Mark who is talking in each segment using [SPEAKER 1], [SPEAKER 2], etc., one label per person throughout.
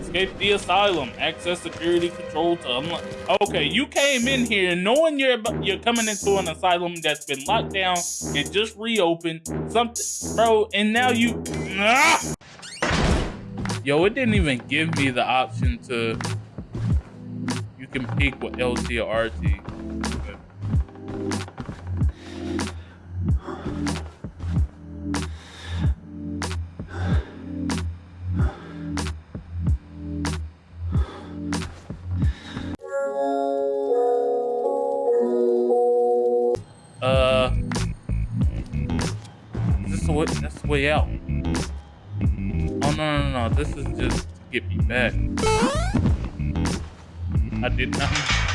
[SPEAKER 1] Escape the asylum. Access security control to unlock. Okay, you came in here knowing you're you're coming into an asylum that's been locked down and just reopened. Something, bro, and now you. Ah! Yo, it didn't even give me the option to. You can pick what LT or RT. Way, out. Oh no no no! This is just to get me back. I did not.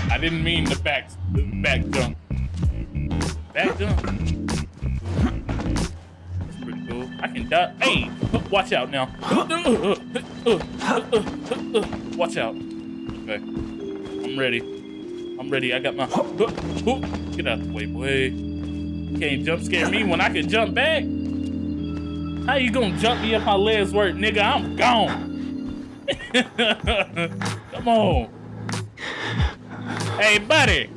[SPEAKER 1] I didn't mean the back the back jump. Back jump. That's pretty cool. I can die. Hey, watch out now. Watch out. Okay, I'm ready. I'm ready. I got my. Get out the way, boy. can't jump scare me when I can jump back. How you gonna jump me if my legs work, nigga? I'm gone. Come on. Hey, buddy.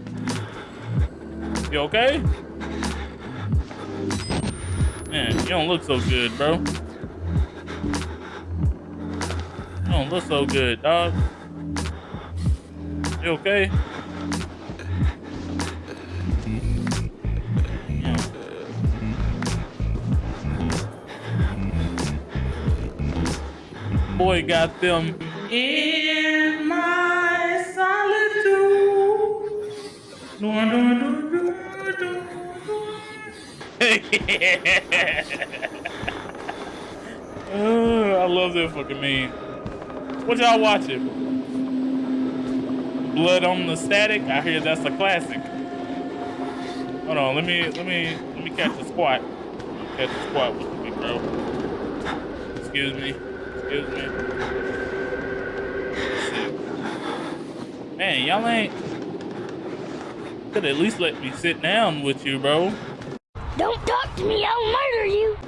[SPEAKER 1] You okay? Man, you don't look so good, bro. You don't look so good, dog. You okay? Boy got them in my solitude. oh, I love that fucking meme. What y'all watching? Blood on the static. I hear that's a classic. Hold on, let me let me let me catch a squat. Catch a squat with me, bro. Excuse me. Excuse me. Man, y'all ain't... Could at least let me sit down with you, bro.
[SPEAKER 2] Don't talk to me, I'll murder you.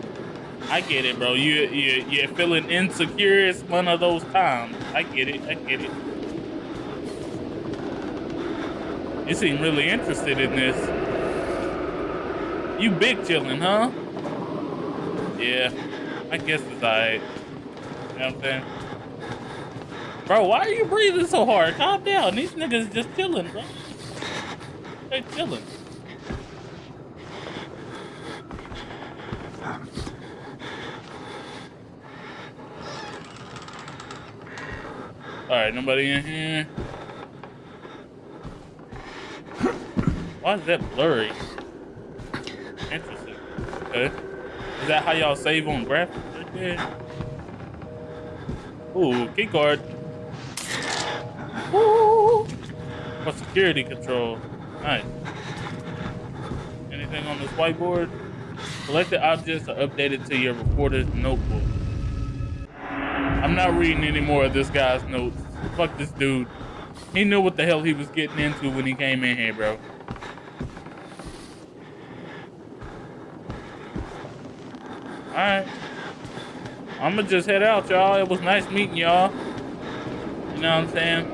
[SPEAKER 1] I get it, bro. You, you, you're feeling insecure. It's one of those times. I get it. I get it. You seem really interested in this. You big chillin', huh? Yeah, I guess it's alright. Know what I'm saying? Bro, why are you breathing so hard? Calm down. These niggas just chilling, bro. They chilling. Alright, nobody in here. Why is that blurry? Interesting. Okay. Is that how y'all save on graphics right there? Ooh, key card. Ooh. For security control. Nice. Anything on this whiteboard? Selected objects are updated to your reporter's notebook. I'm not reading any more of this guy's notes. Fuck this dude. He knew what the hell he was getting into when he came in here, bro. Alright. I'm gonna just head out, y'all. It was nice meeting y'all. You know what I'm saying?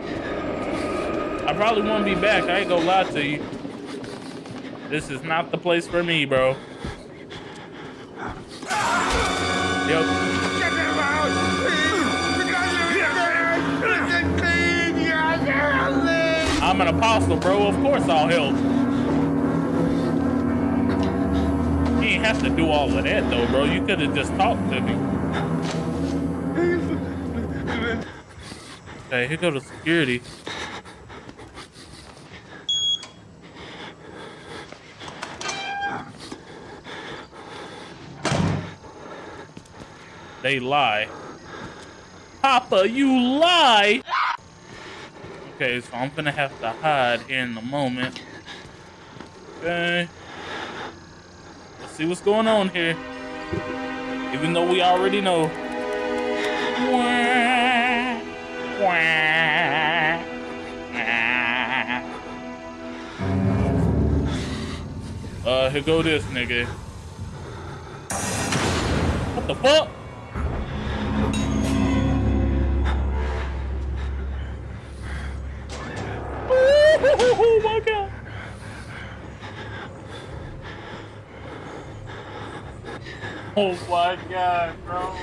[SPEAKER 1] I probably won't be back. I ain't gonna lie to you. This is not the place for me, bro. Yep. I'm an apostle, bro. Of course I'll help. He ain't have to do all of that, though, bro. You could have just talked to me. Okay, here go to security. They lie. Papa, you lie! Okay, so I'm gonna have to hide here in the moment. Okay. Let's see what's going on here. Even though we already know. Uh, here go this nigga. What the fuck? Oh my god, bro.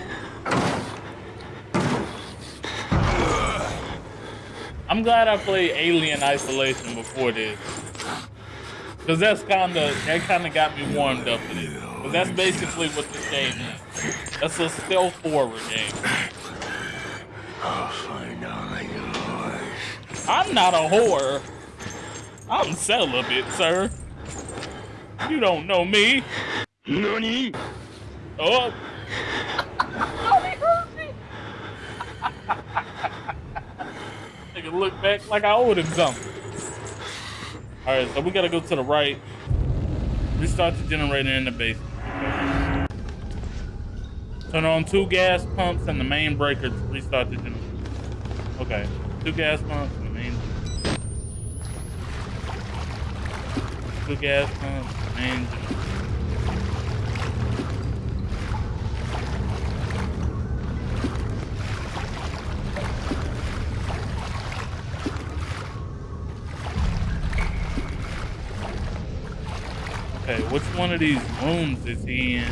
[SPEAKER 1] I'm glad I played Alien Isolation before this. Cause that's kinda that kinda got me warmed up to this. Cause that's basically what this game is. That's a stealth horror game.
[SPEAKER 3] I'll find yours.
[SPEAKER 1] I'm not a whore. I'm celibate, sir. You don't know me.
[SPEAKER 3] Nani?
[SPEAKER 1] Oh. oh, he hurt me. Nigga look back like I owed him something. Alright, so we gotta go to the right. Restart the generator in the basement. Turn on two gas pumps and the main breaker to restart the generator. Okay, two gas pumps and the main. Two gas pumps, and the main generator. Okay, which one of these rooms is he in?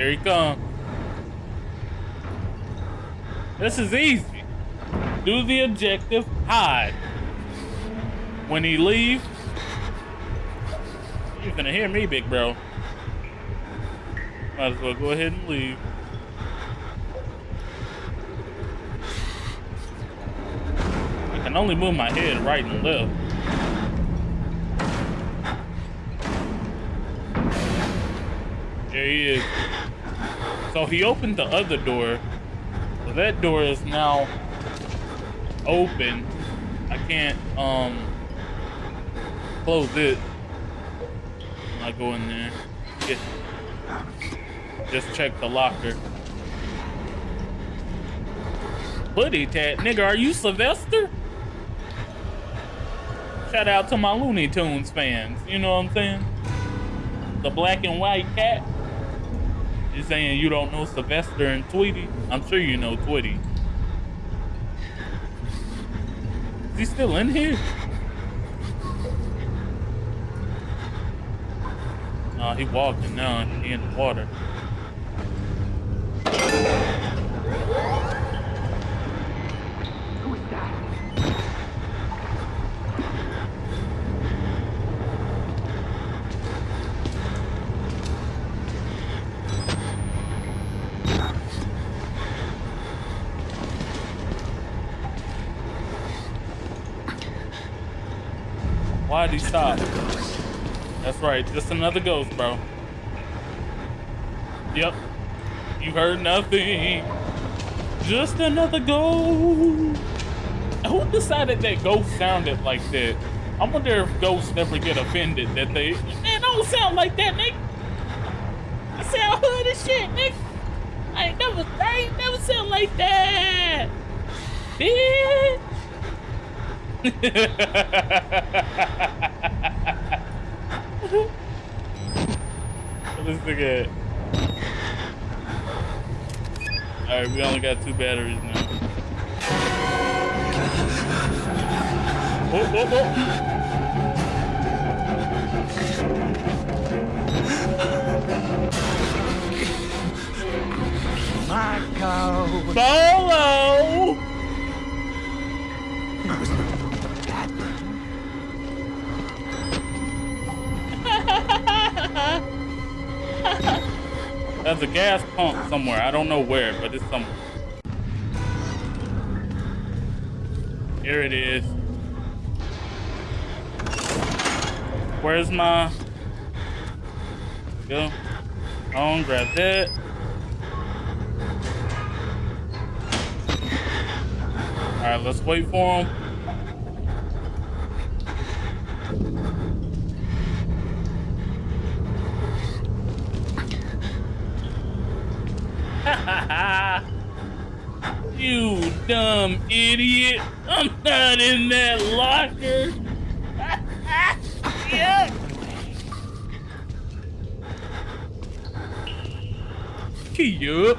[SPEAKER 1] Here he come. This is easy. Do the objective, hide. When he leave, you're gonna hear me, big bro. Might as well go ahead and leave. I can only move my head right and left. There he is. So he opened the other door. So that door is now open. I can't um close it. I go in there. Get, just check the locker. Hoodie tat, nigga, are you Sylvester? Shout out to my Looney Tunes fans. You know what I'm saying? The black and white cat. You're saying you don't know Sylvester and Tweety? I'm sure you know Tweety. Is he still in here? Oh, he walking now. He in the water. Why'd he stop? That's right, just another ghost, bro. Yep. You heard nothing. Just another ghost. Who decided that ghost sounded like that? I wonder if ghosts never get offended that they man don't sound like that, Nick. I sound hood as shit, Nick. I ain't never I ain't never sound like that. Bitch. What is the good? Alright, we only got two batteries now. Whoa, whoa, whoa.
[SPEAKER 3] Marco!
[SPEAKER 1] Solo! There's a gas pump somewhere. I don't know where, but it's somewhere. Here it is. Where's my... Go. On, grab that. Alright, let's wait for him. you dumb idiot. I'm not in that locker. yeah. Key up.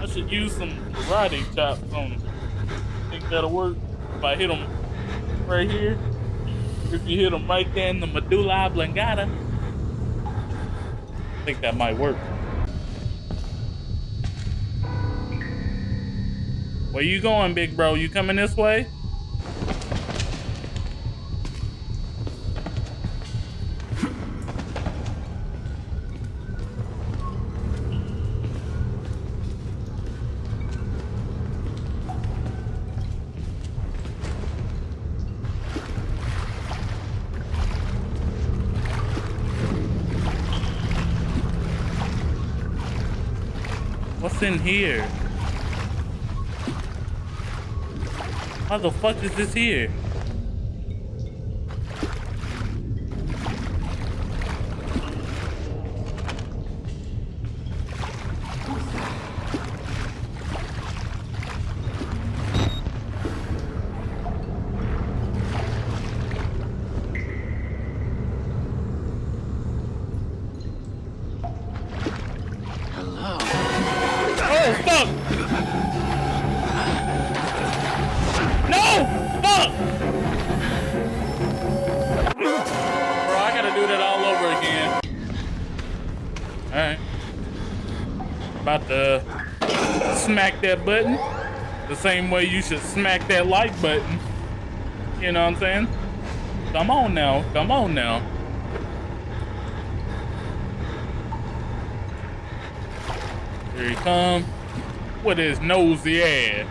[SPEAKER 1] I should use some karate chops on him. Think that'll work if I hit him right here. If you hit him right there in the medulla oblongata. I think that might work. Where you going, big bro? You coming this way? What's in here? How the fuck is this here? That button. The same way you should smack that like button. You know what I'm saying? Come on now. Come on now. Here he come with his nosy ass.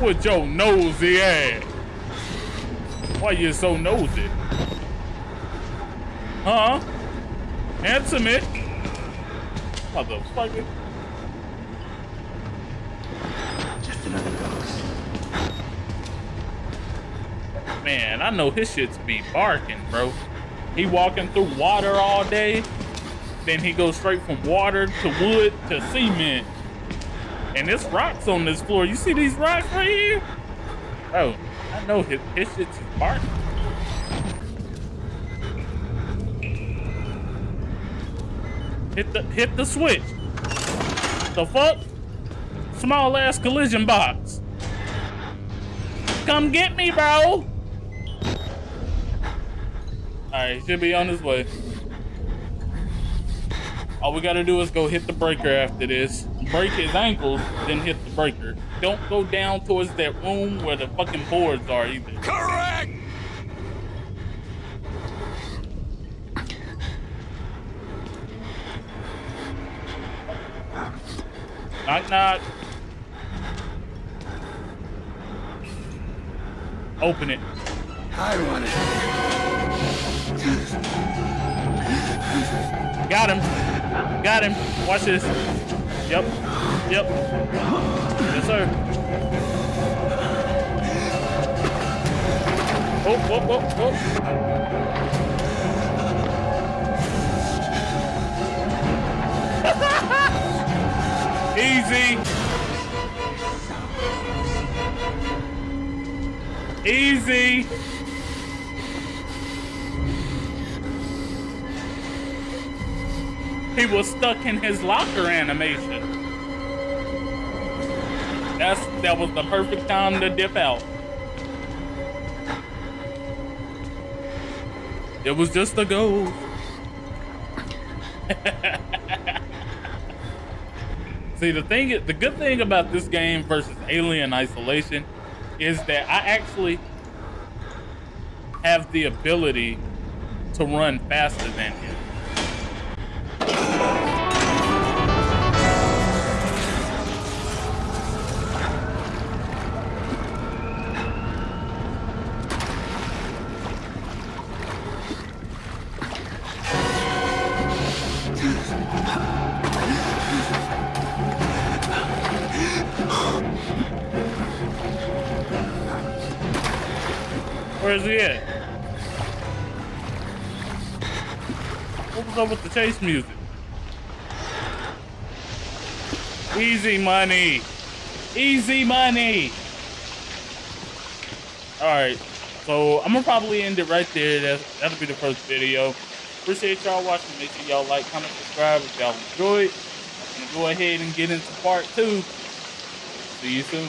[SPEAKER 1] With your nosy ass. Why you so nosy? Huh? Answer me. Motherfucker.
[SPEAKER 3] Just another ghost.
[SPEAKER 1] Man, I know his shits be barking, bro. He walking through water all day. Then he goes straight from water to wood to cement. And there's rocks on this floor. You see these rocks right here? Oh, I know his, his shit's barking. Hit the hit the switch. The fuck? Small ass collision box. Come get me, bro. Alright, he should be on his way. All we gotta do is go hit the breaker after this. Break his ankles, then hit the breaker. Don't go down towards that room where the fucking boards are either.
[SPEAKER 3] Correct!
[SPEAKER 1] Knock knock. Open it.
[SPEAKER 3] I want it.
[SPEAKER 1] Got him. Got him. Watch this. Yep. Yep. Yes, sir. Oh, whoa, whoa, whoa. Easy. Easy. He was stuck in his locker animation. That's that was the perfect time to dip out. It was just a ghost. See, the thing, the good thing about this game versus Alien Isolation is that I actually have the ability to run faster than him. Where's he at? What was up with the chase music? Easy money. Easy money. All right. So I'm gonna probably end it right there. That's, that'll be the first video. Appreciate y'all watching. Make sure y'all like, comment, subscribe if y'all enjoyed. I'm gonna go ahead and get into part two. See you soon.